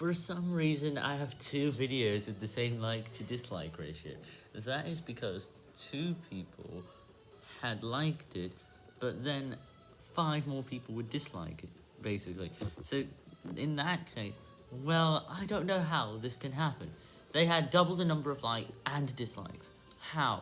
For some reason, I have two videos with the same like to dislike ratio. That is because two people had liked it, but then five more people would dislike it, basically. So, in that case, well, I don't know how this can happen. They had double the number of likes and dislikes. How?